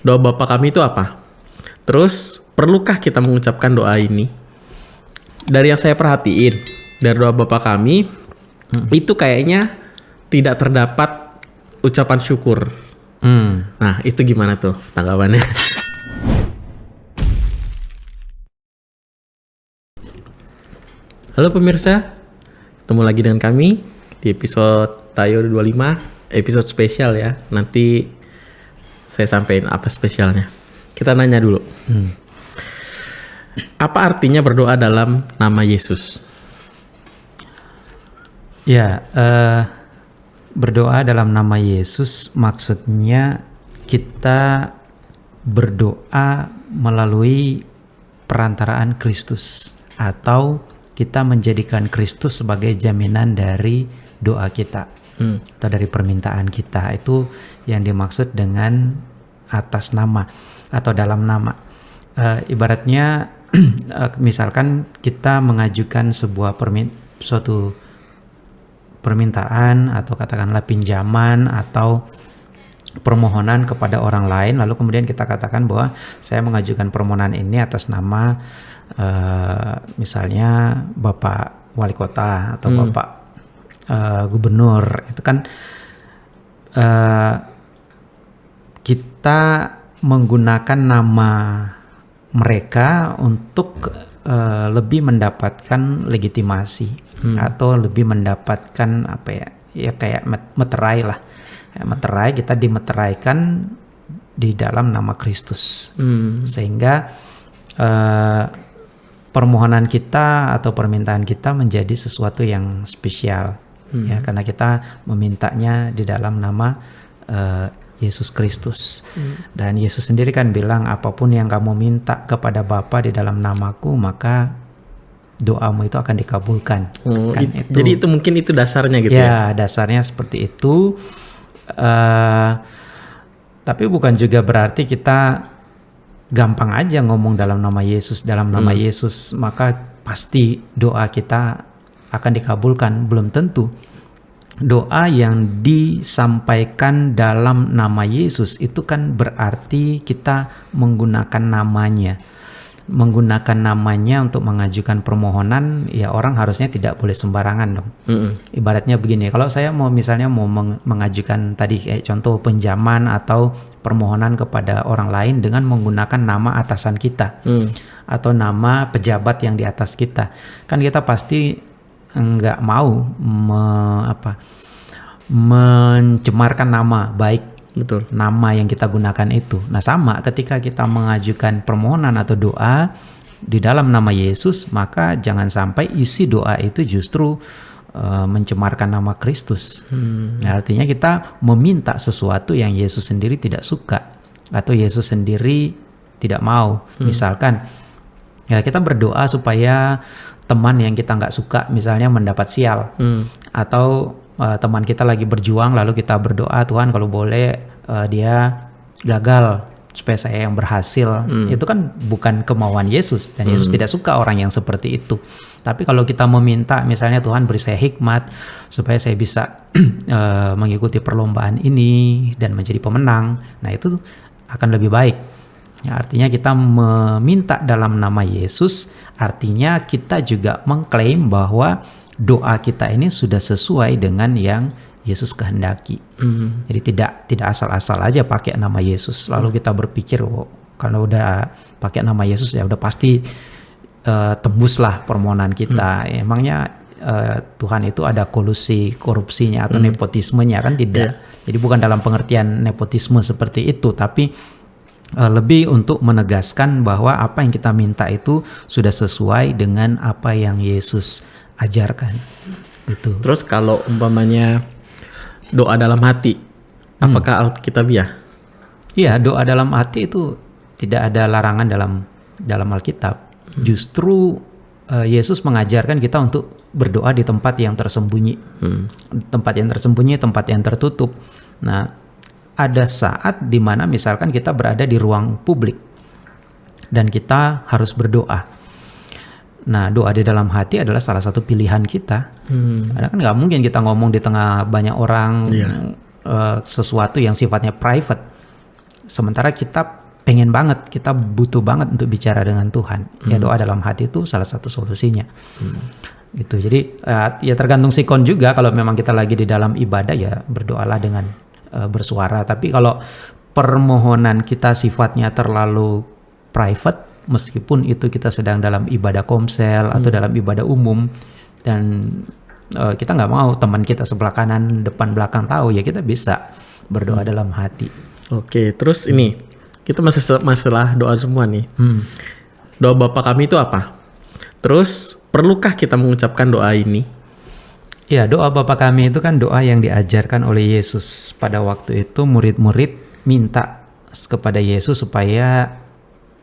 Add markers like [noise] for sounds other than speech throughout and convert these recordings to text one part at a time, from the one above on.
doa Bapa kami itu apa? Terus perlukah kita mengucapkan doa ini? Dari yang saya perhatiin dari doa Bapa kami itu kayaknya tidak terdapat ucapan syukur. Hmm. Nah, itu gimana tuh tanggapannya? Halo pemirsa, ketemu lagi dengan kami di episode Tayo 25, episode spesial ya. Nanti saya sampaikan apa spesialnya. Kita nanya dulu. Apa artinya berdoa dalam nama Yesus? Ya, eh, berdoa dalam nama Yesus maksudnya kita berdoa melalui perantaraan Kristus atau kita menjadikan Kristus sebagai jaminan dari doa kita atau dari permintaan kita. Itu yang dimaksud dengan atas nama atau dalam nama. Eh, ibaratnya [clears throat] eh, misalkan kita mengajukan sebuah permin suatu permintaan atau katakanlah pinjaman atau permohonan kepada orang lain lalu kemudian kita katakan bahwa saya mengajukan permohonan ini atas nama eh, misalnya Bapak Wali Kota atau Bapak eh, Gubernur. Itu kan eh, kita menggunakan nama mereka untuk eh, lebih mendapatkan legitimasi atau lebih mendapatkan apa ya ya kayak met- meterai lah. Ya, meterai kita dimeteraikan di dalam nama Kristus. Hmm. sehingga eh, permohonan kita atau permintaan kita menjadi sesuatu yang spesial ya karena kita memintanya di dalam nama eh, Yesus Kristus. Dan Yesus sendiri kan bilang apa pun yang kamu minta kepada Bapa di dalam namaku maka doamu itu akan dikabulkan. Oh, Kan it- Jadi itu mungkin itu dasarnya gitu ya? ya, dasarnya seperti itu. Eh, tapi bukan juga berarti kita gampang aja ngomong dalam nama Yesus, dalam nama Yesus, maka pasti doa kita akan dikabulkan. Belum tentu. Doa yang disampaikan dalam nama Yesus itu kan berarti kita menggunakan namanya menggunakan namanya untuk mengajukan permohonan ya orang harusnya tidak boleh sembarangan dong Mm-mm. ibaratnya begini kalau saya mau misalnya mau meng- mengajukan tadi kayak contoh pinjaman atau permohonan kepada orang lain dengan menggunakan nama atasan kita Hmm. atau nama pejabat yang di atas kita kan kita pasti nggak mau me- apa mencemarkan nama baik Betul. nama yang kita gunakan itu. Nah, sama ketika kita mengajukan permohonan atau doa di dalam nama Yesus, maka jangan sampai isi doa itu justru eh, mencemarkan nama Kristus. Nah, artinya kita meminta sesuatu yang Yesus sendiri tidak suka atau Yesus sendiri tidak mau. Misalkan ya kita berdoa supaya teman yang kita nggak suka misalnya mendapat sial. Hmm. atau uh, teman kita lagi berjuang lalu kita berdoa Tuhan kalau boleh uh, dia gagal supaya saya yang berhasil. Itu kan bukan kemauan Yesus dan Yesus tidak suka orang yang seperti itu. Tapi kalau kita meminta misalnya Tuhan beri saya hikmat supaya saya bisa uh, [clears throat] mengikuti perlombaan ini dan menjadi pemenang nah itu akan lebih baik Ya, artinya kita meminta dalam nama Yesus, artinya kita juga mengklaim bahwa doa kita ini sudah sesuai dengan yang Yesus kehendaki. Hmm. Jadi tidak tidak asal-asal aja pakai nama Yesus. Lalu kita berpikir oh, kalau udah pakai nama Yesus ya udah pasti eh, tembuslah permohonan kita. Emangnya eh, Tuhan itu ada kolusi korupsinya atau nepotismenya kan tidak. Jadi bukan dalam pengertian nepotisme seperti itu, tapi lebih untuk menegaskan bahwa apa yang kita minta itu sudah sesuai dengan apa yang Yesus ajarkan. Gitu. Terus kalau umpamanya doa dalam hati, apakah Alkitabiah? Iya, doa dalam hati itu tidak ada larangan dalam dalam Alkitab. Justru eh, Yesus mengajarkan kita untuk berdoa di tempat yang tersembunyi. Tempat yang tersembunyi, tempat yang tertutup. Nah, ada saat di mana misalkan kita berada di ruang publik dan kita harus berdoa. Nah, doa di dalam hati adalah salah satu pilihan kita. Karena kan nggak mungkin kita ngomong di tengah banyak orang Iya. eh, sesuatu yang sifatnya private. sementara kita pengen banget, kita butuh banget untuk bicara dengan Tuhan. Ya doa dalam hati itu salah satu solusinya. Gitu. Jadi uh, ya tergantung sikon juga kalau memang kita lagi di dalam ibadah ya berdoalah dengan uh, bersuara. Tapi kalau permohonan kita sifatnya terlalu private meskipun itu kita sedang dalam ibadah komsel atau dalam ibadah umum dan uh, kita nggak mau teman kita sebelah kanan depan belakang tahu ya kita bisa berdoa dalam hati. Oke, terus ini kita masih masalah doa semua nih. Hmm. Doa Bapa kami itu apa? Terus perlukah kita mengucapkan doa ini? Ya, doa Bapa kami itu kan doa yang diajarkan oleh Yesus. Pada waktu itu murid-murid minta kepada Yesus supaya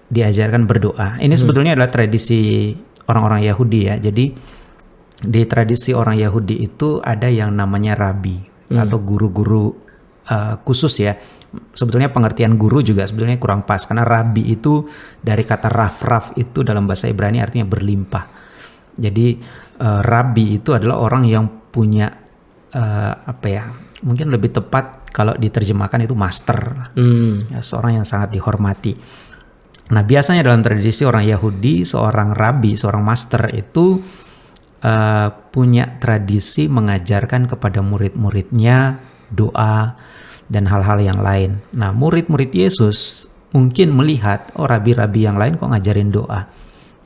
diajarkan berdoa. Ini sebetulnya adalah tradisi orang-orang Yahudi ya. Jadi di tradisi orang Yahudi itu ada yang namanya rabi atau guru-guru uh, khusus ya. Sebetulnya pengertian guru juga sebetulnya kurang pas karena rabi itu dari kata raf-raf itu dalam bahasa Ibrani artinya berlimpah. Jadi uh, rabi itu adalah orang yang punya uh, apa ya? Mungkin lebih tepat kalau diterjemahkan itu master. Hmm. Ya, seorang yang sangat dihormati. Nah, biasanya dalam tradisi orang Yahudi, seorang rabi, seorang master itu uh, punya tradisi mengajarkan kepada murid-muridnya doa dan hal-hal yang lain. Nah, murid-murid Yesus mungkin melihat oh rabi-rabi yang lain kok ngajarin doa.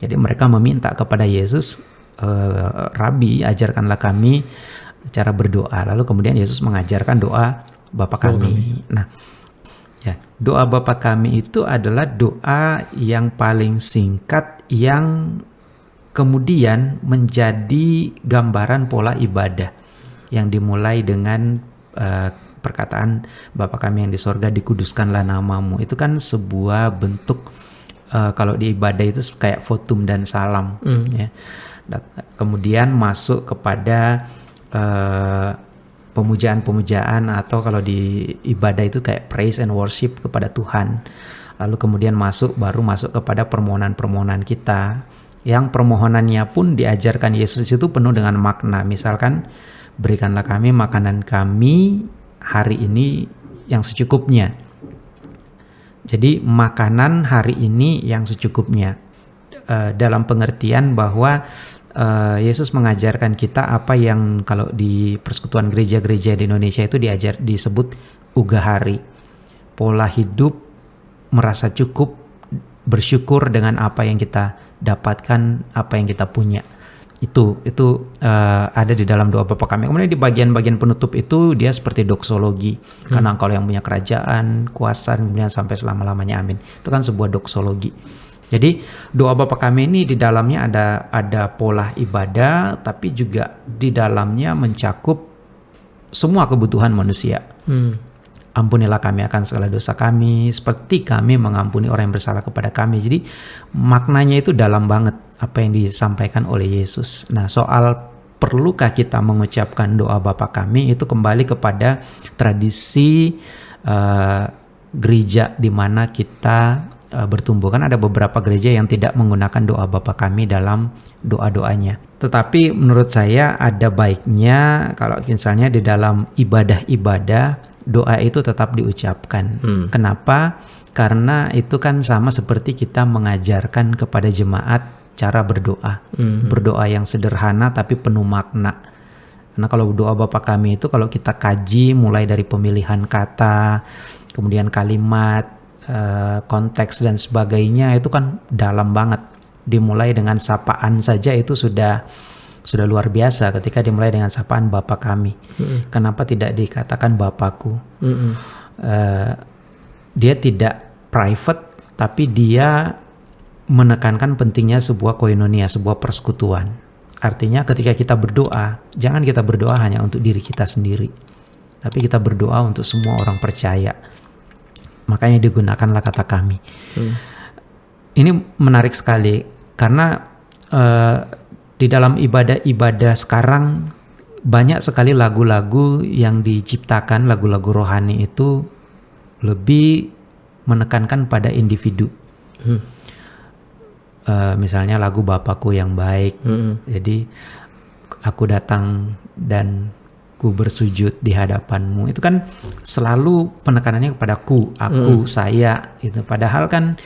Jadi mereka meminta kepada Yesus, "Eh, Rabi, ajarkanlah kami cara berdoa. Lalu kemudian Yesus mengajarkan doa Bapa kami. Nah, ya doa Bapa kami itu adalah doa yang paling singkat yang kemudian menjadi gambaran pola ibadah yang dimulai dengan eh, perkataan Bapa kami yang di sorga dikuduskanlah namamu. Itu kan sebuah bentuk eh, kalau di ibadah itu kayak votum dan salam ya. Dat- Kemudian masuk kepada eh, pemujaan-pemujaan atau kalau di ibadah itu kayak praise and worship kepada Tuhan. Lalu kemudian masuk baru masuk kepada permohonan-permohonan kita yang permohonannya pun diajarkan Yesus itu penuh dengan makna. Misalkan berikanlah kami makanan kami hari ini yang secukupnya. Jadi makanan hari ini yang secukupnya Eh, dalam pengertian bahwa eh, Yesus mengajarkan kita apa yang kalau di persekutuan gereja-gereja di Indonesia itu diajar disebut ugahari. Pola hidup merasa cukup bersyukur dengan apa yang kita dapatkan, apa yang kita punya. Itu itu eh, ada di dalam doa Bapa kami. Kemudian di bagian-bagian penutup itu dia seperti doksologi. Karena engkau yang punya kerajaan, kuasa, kemudian sampai selama-lamanya amin. Itu kan sebuah doksologi. Jadi doa Bapa kami ini di dalamnya ada ada pola ibadah, tapi juga di dalamnya mencakup semua kebutuhan manusia. Hmm. Ampunilah kami akan segala dosa kami, seperti kami mengampuni orang yang bersalah kepada kami. Jadi maknanya itu dalam banget apa yang disampaikan oleh Yesus. Nah soal perlukah kita mengucapkan doa Bapa kami itu kembali kepada tradisi eh, gereja di mana kita uh, bertumbuh kan ada beberapa gereja yang tidak menggunakan doa Bapa kami dalam doa-doanya. Tetapi menurut saya ada baiknya kalau misalnya di dalam ibadah-ibadah doa itu tetap diucapkan. Kenapa? Karena itu kan sama seperti kita mengajarkan kepada jemaat cara berdoa. Berdoa yang sederhana tapi penuh makna. Karena kalau doa Bapa kami itu kalau kita kaji mulai dari pemilihan kata, kemudian kalimat, eh, konteks dan sebagainya itu kan dalam banget. Dimulai dengan sapaan saja itu sudah sudah luar biasa ketika dimulai dengan sapaan Bapa kami. Kenapa tidak dikatakan Bapakku? Mm-mm. Eh, dia tidak private tapi dia menekankan pentingnya sebuah koinonia, sebuah persekutuan. Artinya ketika kita berdoa, jangan kita berdoa hanya untuk diri kita sendiri. Tapi kita berdoa untuk semua orang percaya. Makanya digunakanlah kata kami. Ini menarik sekali karena eh, di dalam ibadah-ibadah sekarang banyak sekali lagu-lagu yang diciptakan, lagu-lagu rohani itu lebih menekankan pada individu. Eh, misalnya lagu Bapakku yang baik. Mm-mm. Jadi aku datang dan ku bersujud di hadapanmu itu kan selalu penekanannya kepada ku aku saya itu padahal kan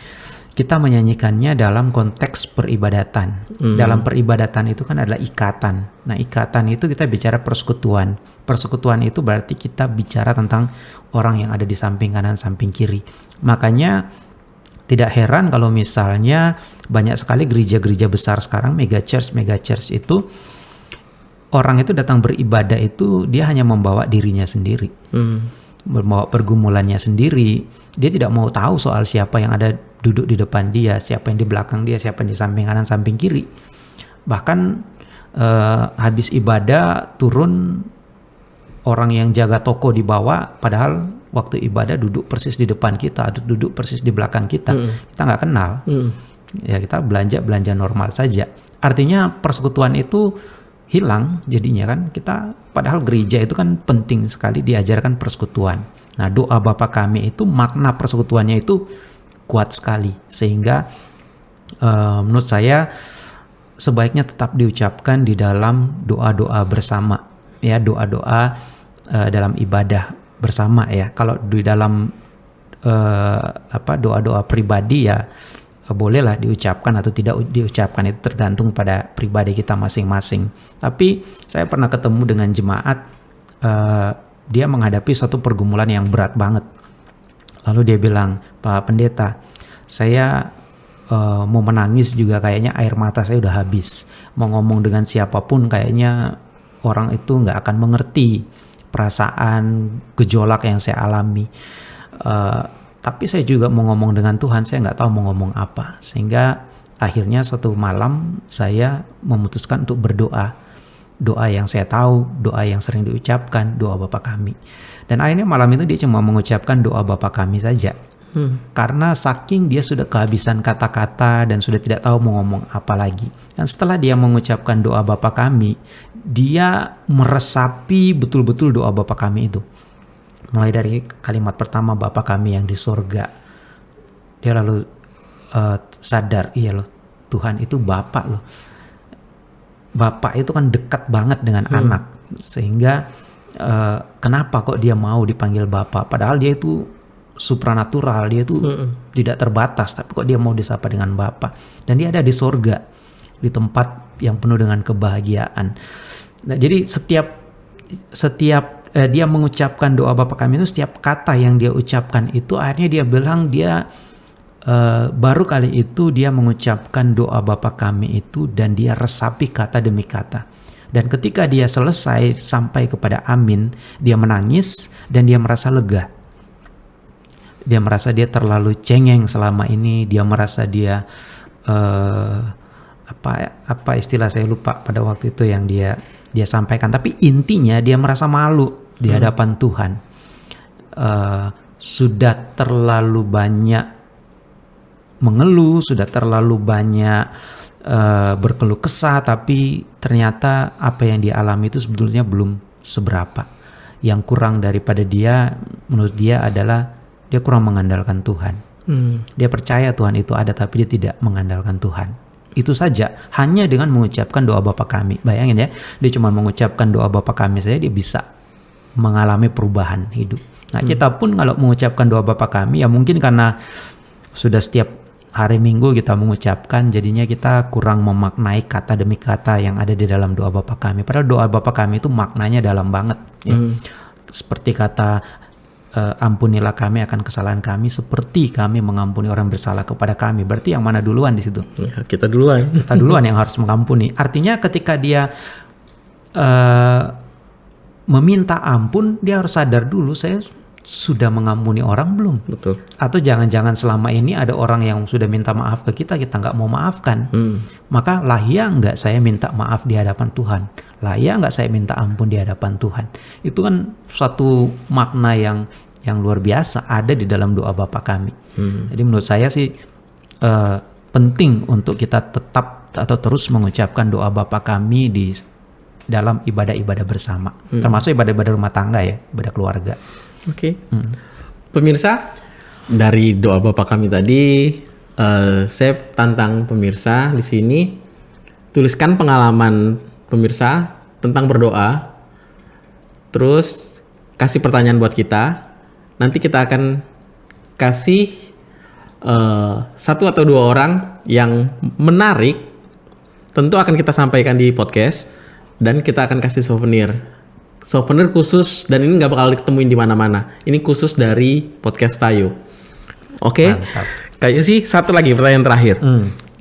kita menyanyikannya dalam konteks peribadatan. Dalam peribadatan itu kan adalah ikatan. Nah ikatan itu kita bicara persekutuan. Persekutuan itu berarti kita bicara tentang orang yang ada di samping kanan samping kiri. Makanya tidak heran kalau misalnya banyak sekali gereja-gereja besar sekarang mega church mega church itu orang itu datang beribadah itu dia hanya membawa dirinya sendiri. Hmm. membawa pergumulannya sendiri. Dia tidak mau tahu soal siapa yang ada duduk di depan dia siapa yang di belakang dia siapa yang di samping kanan samping kiri. Bahkan eh, habis ibadah turun orang yang jaga toko di bawah padahal waktu ibadah duduk persis di depan kita duduk persis di belakang kita. Kita nggak kenal. Hmm. ya kita belanja belanja normal saja. Artinya persekutuan itu hilang jadinya kan. Kita padahal gereja itu kan penting sekali diajarkan persekutuan. Nah doa Bapa kami itu makna persekutuannya itu kuat sekali. Sehingga eh, menurut saya sebaiknya tetap diucapkan di dalam doa-doa bersama ya doa-doa eh, dalam ibadah bersama ya. Kalau di dalam eh, apa doa-doa pribadi ya eh, bolehlah diucapkan atau tidak diucapkan. Itu tergantung pada pribadi kita masing-masing. Tapi saya pernah ketemu dengan jemaat eh, dia menghadapi suatu pergumulan yang berat banget Lalu dia bilang, Pak Pendeta, saya eh, mau menangis juga kayaknya air mata saya udah habis. Mau ngomong dengan siapa pun kayaknya orang itu nggak akan mengerti perasaan gejolak yang saya alami. Eh, tapi saya juga mau ngomong dengan Tuhan, saya nggak tahu mau ngomong apa. Sehingga akhirnya suatu malam saya memutuskan untuk berdoa doa yang saya tahu, doa yang sering diucapkan, doa Bapa kami. Dan akhirnya malam itu dia cuma mengucapkan doa Bapa kami saja. Karena saking dia sudah kehabisan kata-kata dan sudah tidak tahu mau ngomong apa lagi. Dan setelah dia mengucapkan doa Bapa kami, dia meresapi betul-betul doa Bapa kami itu. Mulai dari kalimat pertama Bapa kami yang di sorga. Dia lalu eh, sadar, iya loh, Tuhan itu Bapak loh bapak itu kan dekat banget dengan anak. Sehingga eh, kenapa kok dia mau dipanggil bapak? Padahal dia itu supranatural dia itu tidak terbatas tapi kok dia mau disapa dengan bapak? Dan dia ada di sorga di tempat yang penuh dengan kebahagiaan. Nah, jadi setiap setiap eh, dia mengucapkan doa bapak kami itu setiap kata yang dia ucapkan itu akhirnya dia bilang dia Eh, baru kali itu dia mengucapkan doa Bapa kami itu dan dia resapi kata demi kata. Dan ketika dia selesai sampai kepada amin, dia menangis dan dia merasa lega. Dia merasa dia terlalu cengeng selama ini, dia merasa dia eh, apa apa istilah saya lupa pada waktu itu yang dia dia sampaikan. Tapi intinya dia merasa malu di hadapan Tuhan. Eh, sudah terlalu banyak mengeluh, sudah terlalu banyak eh, berkeluh kesah, tapi ternyata apa yang dia alami itu sebetulnya belum seberapa. Yang kurang daripada dia, menurut dia adalah dia kurang mengandalkan Tuhan. Hmm. Dia percaya Tuhan itu ada, tapi dia tidak mengandalkan Tuhan. Itu saja, hanya dengan mengucapkan doa Bapa kami. Bayangin ya, dia cuma mengucapkan doa Bapa kami saja, dia bisa mengalami perubahan hidup. Nah, kita pun kalau mengucapkan doa Bapa kami, ya mungkin karena sudah setiap hari Minggu kita mengucapkan jadinya kita kurang memaknai kata demi kata yang ada di dalam doa Bapa kami. Padahal doa Bapa kami itu maknanya dalam banget. ya. Seperti kata eh, ampunilah kami akan kesalahan kami seperti kami mengampuni orang bersalah kepada kami. Berarti yang mana duluan di situ? Ya, kita duluan. Kita duluan yang harus mengampuni. Artinya ketika dia eh, meminta ampun, dia harus sadar dulu saya sudah mengampuni orang belum? Betul. Atau jangan-jangan selama ini ada orang yang sudah minta maaf ke kita, kita nggak mau maafkan. Hmm. Maka lahia nggak saya minta maaf di hadapan Tuhan? Lahia nggak saya minta ampun di hadapan Tuhan? Itu kan suatu makna yang yang luar biasa ada di dalam doa Bapa kami. Jadi menurut saya sih eh, penting untuk kita tetap atau terus mengucapkan doa Bapa kami di dalam ibadah-ibadah bersama, termasuk ibadah-ibadah rumah tangga ya, ibadah keluarga. Oke. Pemirsa, dari doa Bapak kami tadi, eh, saya tantang pemirsa di sini tuliskan pengalaman pemirsa tentang berdoa. terus kasih pertanyaan buat kita. Nanti kita akan kasih eh, satu atau dua orang yang menarik. Tentu akan kita sampaikan di podcast dan kita akan kasih souvenir. Souvenir khusus dan ini nggak bakal ditemuin di mana-mana. Ini khusus dari podcast Tayo. Oke. Mantap. Kayaknya sih satu lagi pertanyaan terakhir.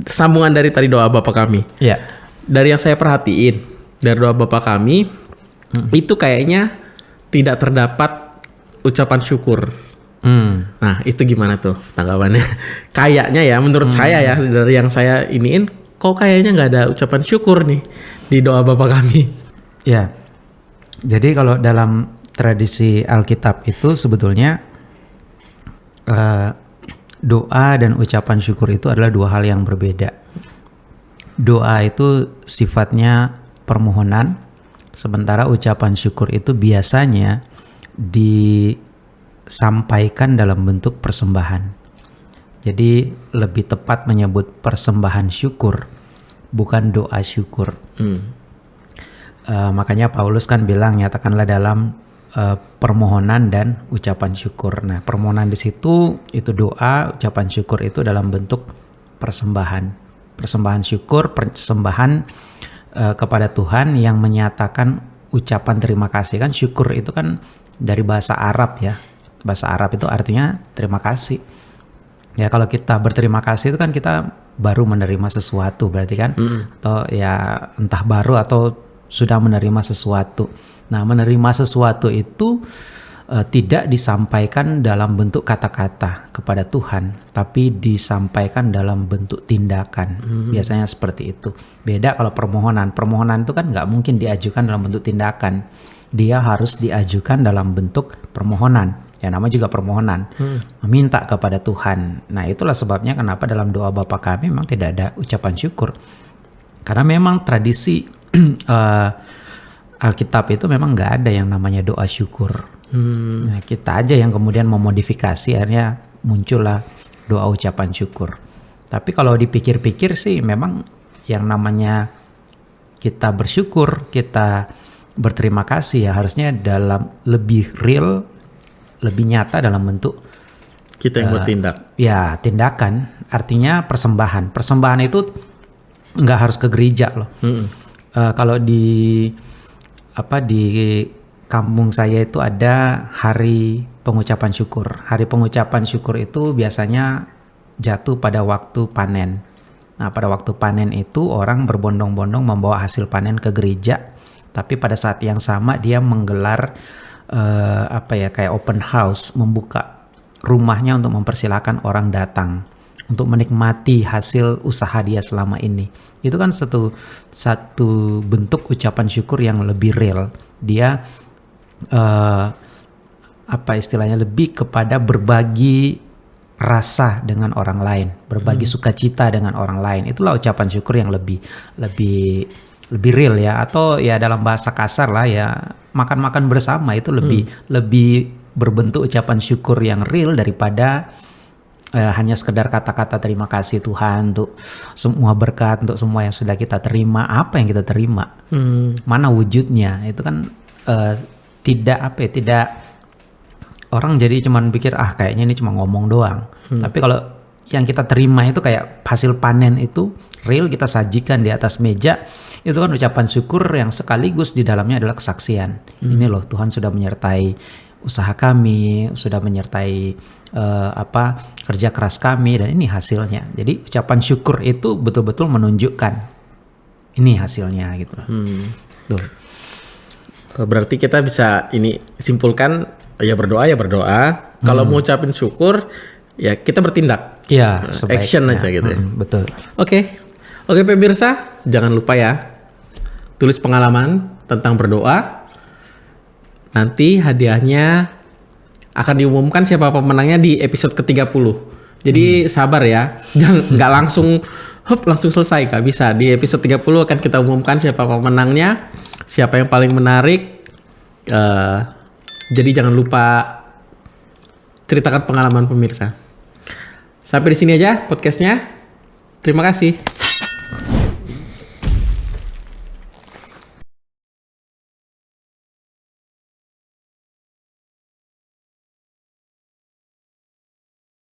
Sambungan dari tadi doa Bapak kami Ya. dari yang saya perhatiin dari doa bapak kami itu kayaknya tidak terdapat ucapan syukur. Hmm. Nah itu gimana tuh tanggapannya? [laughs] kayaknya ya menurut saya ya dari yang saya iniin kok kayaknya nggak ada ucapan syukur nih di doa bapak kami. Ya. Jadi kalau dalam tradisi Alkitab itu sebetulnya eh, doa dan ucapan syukur itu adalah dua hal yang berbeda. Doa itu sifatnya permohonan, sementara ucapan syukur itu biasanya disampaikan dalam bentuk persembahan. Jadi lebih tepat menyebut persembahan syukur, bukan doa syukur. Hmm. Eh, makanya Paulus kan bilang nyatakanlah dalam eh, permohonan dan ucapan syukur. Nah, permohonan di situ itu doa, ucapan syukur itu dalam bentuk persembahan. Persembahan syukur, persembahan eh, kepada Tuhan yang menyatakan ucapan terima kasih kan syukur itu kan dari bahasa Arab ya. Bahasa Arab itu artinya terima kasih. Ya kalau kita berterima kasih itu kan kita baru menerima sesuatu berarti kan atau ya entah baru atau sudah menerima sesuatu. Nah, menerima sesuatu itu eh, tidak disampaikan dalam bentuk kata-kata kepada Tuhan, tapi disampaikan dalam bentuk tindakan. Biasanya seperti itu. Beda kalau permohonan. Permohonan itu kan nggak mungkin diajukan dalam bentuk tindakan. Dia harus diajukan dalam bentuk permohonan. Ya nama juga permohonan. Meminta kepada Tuhan. Nah, itulah sebabnya kenapa dalam doa Bapa kami memang tidak ada ucapan syukur. Karena memang tradisi [clears throat] eh, Alkitab itu memang nggak ada yang namanya doa syukur. Nah, kita aja yang kemudian memodifikasi akhirnya muncullah doa ucapan syukur. Tapi kalau dipikir-pikir sih memang yang namanya kita bersyukur, kita berterima kasih ya harusnya dalam lebih real, lebih nyata dalam bentuk Kita yang bertindak. ya tindakan. Artinya persembahan. Persembahan itu nggak harus ke gereja loh. Mm-mm. Eh, kalau di apa di kampung saya itu ada hari pengucapan syukur. Hari pengucapan syukur itu biasanya jatuh pada waktu panen. Nah, pada waktu panen itu orang berbondong-bondong membawa hasil panen ke gereja. Tapi pada saat yang sama dia menggelar eh, apa ya kayak open house, membuka rumahnya untuk mempersilahkan orang datang untuk menikmati hasil usaha dia selama ini. Itu kan satu satu bentuk ucapan syukur yang lebih real. Dia eh, apa istilahnya lebih kepada berbagi rasa dengan orang lain, berbagi sukacita dengan orang lain. Itulah ucapan syukur yang lebih lebih lebih real ya atau ya dalam bahasa kasar lah ya makan-makan bersama itu lebih lebih berbentuk ucapan syukur yang real daripada eh, hanya sekedar kata-kata terima kasih Tuhan untuk semua berkat untuk semua yang sudah kita terima. Apa yang kita terima? Hmm. mana wujudnya? Itu kan eh, tidak apa ya, tidak orang jadi cuman pikir ah kayaknya ini cuma ngomong doang. Tapi kalau yang kita terima itu kayak hasil panen itu real kita sajikan di atas meja itu kan ucapan syukur yang sekaligus di dalamnya adalah kesaksian. Ini loh Tuhan sudah menyertai usaha kami sudah menyertai eh, apa kerja keras kami dan ini hasilnya jadi ucapan syukur itu betul-betul menunjukkan ini hasilnya gitu Hmm. Tuh. Eh, Berarti kita bisa ini simpulkan ya berdoa ya berdoa. Kalau mau ucapin syukur ya kita bertindak. Iya, sebaiknya. action aja gitu ya. Mm, betul. Oke. Oke pemirsa, jangan lupa ya tulis pengalaman tentang berdoa. Nanti hadiahnya akan diumumkan siapa pemenangnya di episode ke-30. Jadi sabar ya. [laughs] Jangan nggak langsung hop langsung selesai Kak. Bisa di episode 30 akan kita umumkan siapa pemenangnya, siapa yang paling menarik. Eh, jadi jangan lupa ceritakan pengalaman pemirsa. Sampai di sini aja podcastnya. Terima kasih.